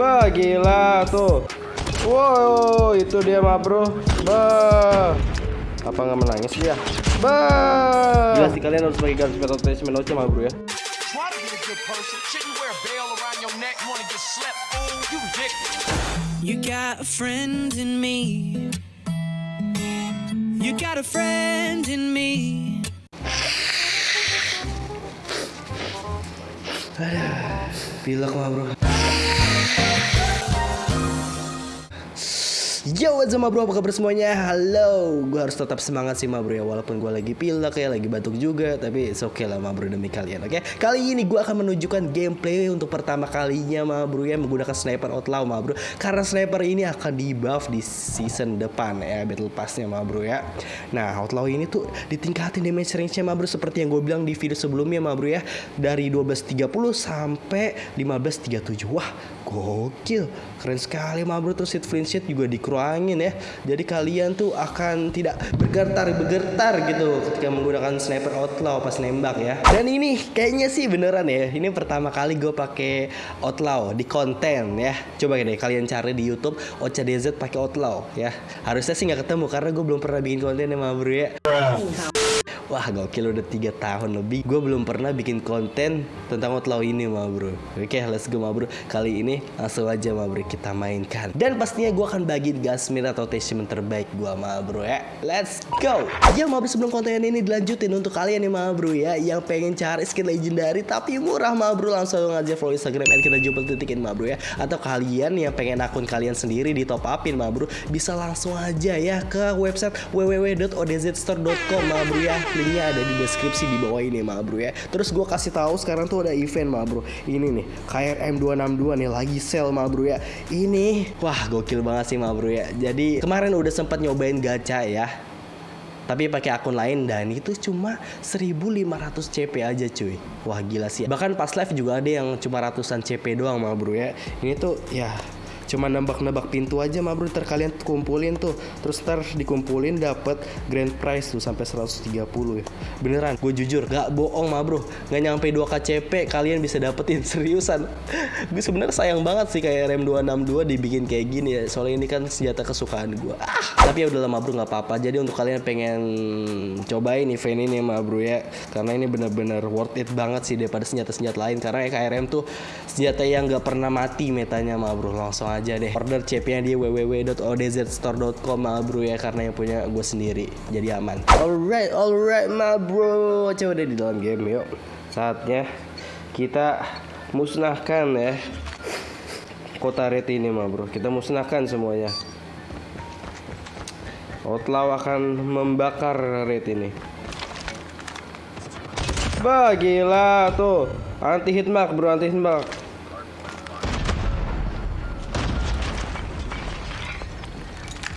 Bah, gila tuh. Wow, itu dia mah bro. Bah. Apa nggak menangis dia? Bah. Gila sih kalian harus pakai garis metal attachment oce mah bro ya. You got a friend in me. You got a friend in me. Pilek mah bro. Yo, what's up bro, apa kabar semuanya? Halo, gue harus tetap semangat sih ma bro ya. Walaupun gue lagi pilek ya, lagi batuk juga Tapi it's okay lah ma bro demi kalian, oke? Kali ini gue akan menunjukkan gameplay untuk pertama kalinya ma bro ya Menggunakan Sniper Outlaw ma bro Karena Sniper ini akan di buff di season depan ya Battle Passnya ma bro ya. Nah, Outlaw ini tuh ditingkatin damage range-nya ma bro Seperti yang gue bilang di video sebelumnya ma bro ya. Dari 12.30 sampai 15.37 Wah, gokil Keren sekali ma bro. Terus hit flinch shot juga dikurangin ya. Jadi kalian tuh akan tidak bergetar-bergetar gitu Ketika menggunakan sniper outlaw pas nembak ya. Dan ini kayaknya sih beneran ya. Ini pertama kali gue pakai outlaw di konten ya. Coba deh kalian cari di youtube OCDZ pakai outlaw ya. Harusnya sih nggak ketemu karena gue belum pernah bikin konten ya bro ya Wah gokil udah 3 tahun lebih. Gue belum pernah bikin konten tentang outlaw ini ma bro. Oke let's go ma bro. Kali ini langsung aja ma bro kita mainkan. Dan pastinya gue akan bagiin gasmir atau attachment terbaik gue ma bro ya. Let's go! Ya ma bro sebelum konten ini dilanjutin untuk kalian nih ma bro ya Yang pengen cari skin legendary tapi murah ma bro Langsung aja follow instagram at kita jumpa titikin ma bro ya. Atau kalian yang pengen akun kalian sendiri di top upin ma bro Bisa langsung aja ya ke website www.odzstore.com ma bro ya linknya ada di deskripsi di bawah ini ma bro ya. Terus gue kasih tahu sekarang tuh ada event ma bro. Ini nih KRM 262 nih lagi sale ma bro ya. Ini wah gokil banget sih ma bro ya. Jadi kemarin udah sempat nyobain gacha ya. Tapi pakai akun lain dan itu cuma 1500 CP aja cuy. Wah gila sih. Bahkan pas live juga ada yang cuma ratusan CP doang ma bro ya. Ini tuh ya cuma nembak-nembak pintu aja mah bro. Ntar kalian kumpulin tuh. Terus ntar dikumpulin dapat grand prize tuh sampai 130 ya. Beneran gue jujur gak bohong mah bro. Nggak nyampe 2 KCP kalian bisa dapetin seriusan. Gue sebenarnya sayang banget sih kayak RM262 dibikin kayak gini ya. Soalnya ini kan senjata kesukaan gue ah tapi ya udah lama bro. Nggak apa-apa. Jadi untuk kalian pengen cobain event ini mah bro ya. Karena ini bener-bener worth it banget sih daripada senjata-senjata lain. Karena KRM tuh senjata yang nggak pernah mati metanya mah bro. Langsung aja aja deh. Order CP-nya di www.odzstore.com ma bro ya karena yang punya gue sendiri. Jadi aman. Alright alright ma bro. Coba deh di dalam game yuk. Saatnya kita musnahkan ya. Kota red ini ma bro. Kita musnahkan semuanya. Outlaw akan membakar red ini. Bah gila tuh. Anti hitmark bro anti hitmark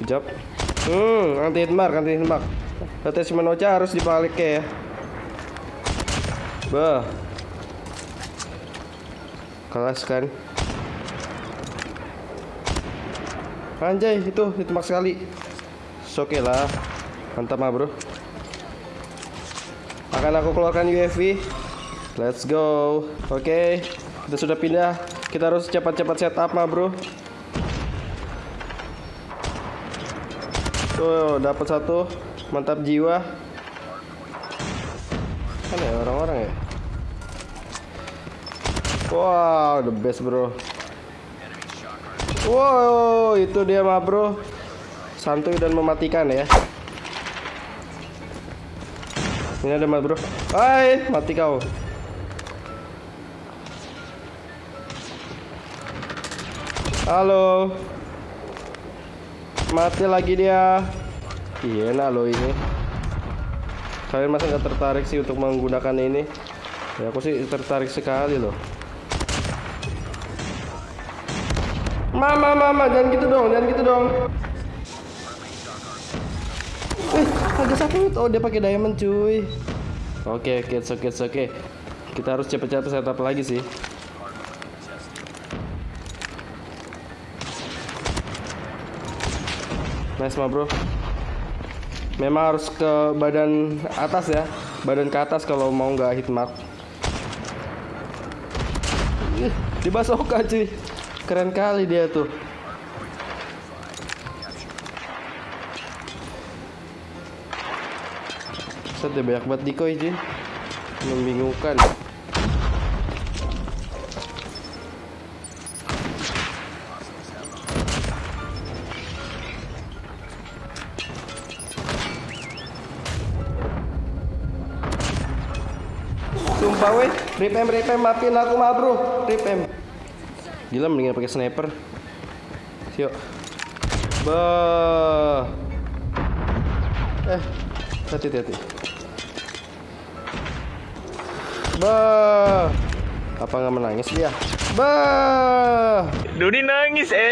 Kejap. Hmm, anti hitmark, anti hitmark. Attachment Ocha harus dibalik ya. Bah. Kelas kan. Anjay, itu hitmark sekali. Oke okay lah. Mantap mah, Bro. Akan aku keluarkan UAV. Let's go. Oke, okay. kita sudah pindah. Kita harus cepat-cepat setup mah, Bro. Tuh, dapat satu. Mantap jiwa. Kan ya orang-orang ya. Wow, the best, Bro. Wow, itu dia mah, Bro. Santuy dan mematikan ya. Ini ada mah, Bro. Hai, mati kau. Halo. Mati lagi dia. Iya, nah lo ini. Kalian masa nggak tertarik sih untuk menggunakan ini? Ya aku sih tertarik sekali loh. Mama, mama, jangan gitu dong, jangan gitu dong. Eh, ada satu. Oh, dia pakai diamond, cuy. Oke, oke, oke, oke. Kita harus cepet-cepet setup lagi sih. Nice mah bro. Memang harus ke badan atas ya. Badan ke atas kalau mau nggak hit mark Di basoka cuy. Keren kali dia tuh. Set dia banyak banget decoy Jin Membingungkan Sumpah weh, rip em, rip em, maafin aku mah bro. Rip em Gila mendingan pakai sniper. Yuk Bah Eh, hati-hati Bah Apa nggak menangis dia? Bah Doni nangis eh.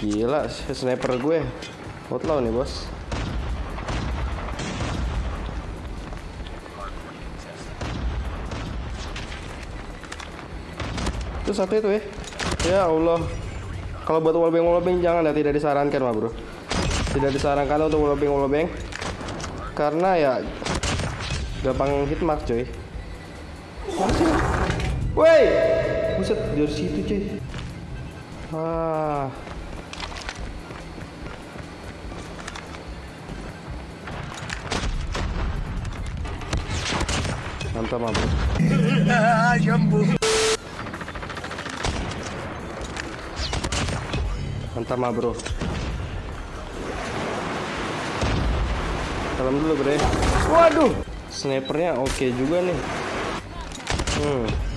Gila, sniper gue. Outlaw nih bos Itu satu itu ya Ya Allah. Kalau buat wallbang wallbang jangan ya. Tidak disarankan mah bro. Tidak disarankan untuk wallbang wallbang Karena ya Gampang hitmark coy. Masih Woi! Buset dari situ cuy Ah. Mantap mah Mantap mah bro. Salam dulu bre. Waduh. Snipernya oke juga nih. Hmm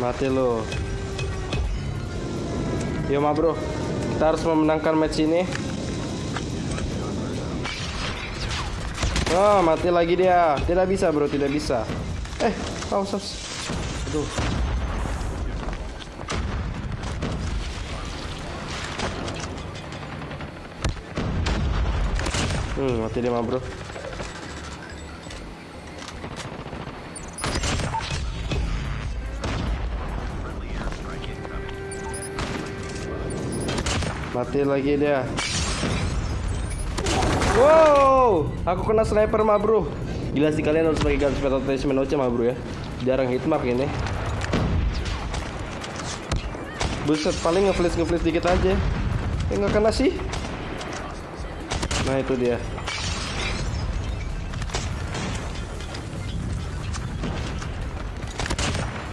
Mati lo. Yo ma bro, kita harus memenangkan match ini. Oh, mati lagi dia. Tidak bisa bro, tidak bisa. Eh, paus, paus. Aduh. Hmm, mati dia ma bro. Mati lagi dia. Wow, aku kena sniper mah bro. Gila sih kalian harus pakai gun speed attachment oce mah bro ya. Jarang hitmark ini. Buset, paling ngeflash ngeflash dikit aja. Eh kena sih. Nah itu dia.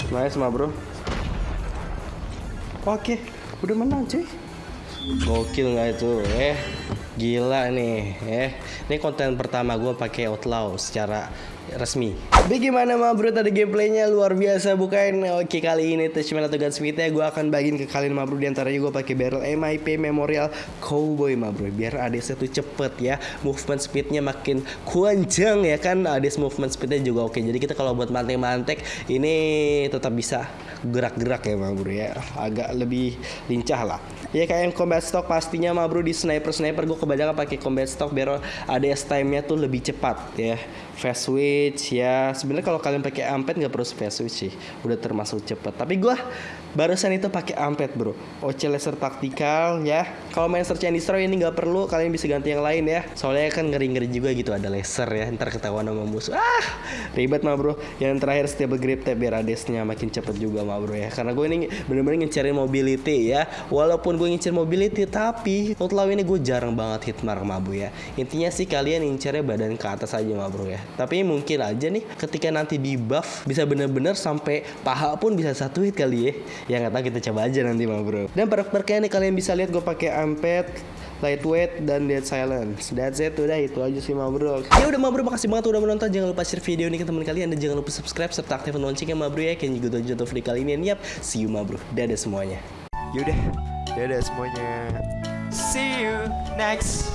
Nice mah bro. Oke, udah menang cuy. Gokil nggak itu? Eh, gila nih. Eh, ini konten pertama gue pakai Outlaw secara resmi. Bagaimana mah bro tadi gameplaynya luar biasa bukan? Oke kali ini attachment atau gunsmithnya gue akan bagiin ke kalian mah bro di antaranya gue pakai barrel MIP Memorial Cowboy mah bro biar ADS itu cepet ya movement speednya makin kenceng ya kan ADS movement speednya juga oke jadi kita kalau buat mantek-mantek ini tetap bisa gerak-gerak ya mah bro ya. Agak lebih lincah lah. Ya kayak yang combat stock pastinya mah bro di sniper sniper gue kebanyakan pakai combat stock biar ADS time-nya tuh lebih cepat ya. Fast switch ya. Sebenarnya kalau kalian pakai amped nggak perlu fast switch sih. Udah termasuk cepet. Tapi gue barusan itu pakai amped bro. OC laser taktikal ya. Kalau main search and destroy ini nggak perlu kalian bisa ganti yang lain ya. Soalnya kan ngeri-ngeri juga gitu ada laser ya. Ntar ketahuan sama musuh. Ah ribet mah bro. Yang terakhir stable grip tab biar ADS-nya makin cepet juga mah bro ya. Karena gue ini bener-bener ngincerin mobility ya. Walaupun gue ngincer mobility tapi outlaw ini gue jarang banget hitmark mah bro ya. Intinya sih kalian ngincernya badan ke atas aja mah bro ya. Tapi mungkin aja nih ketika nanti di buff bisa bener-bener sampai paha pun bisa satu hit kali ya. Ya nggak tahu kita coba aja nanti mah bro. Dan perk-perknya nih kalian bisa lihat gue pakai amped lightweight dan dead silence. That's it udah itu aja sih mah bro ya udah mah bro makasih banget udah menonton. Jangan lupa share video ini ke teman kalian dan jangan lupa subscribe serta aktifkan loncengnya mah bro ya. Kan juga jatuh free kali ini. Yap see you mah bro dadah semuanya. Yaudah, dadah semuanya. See you next.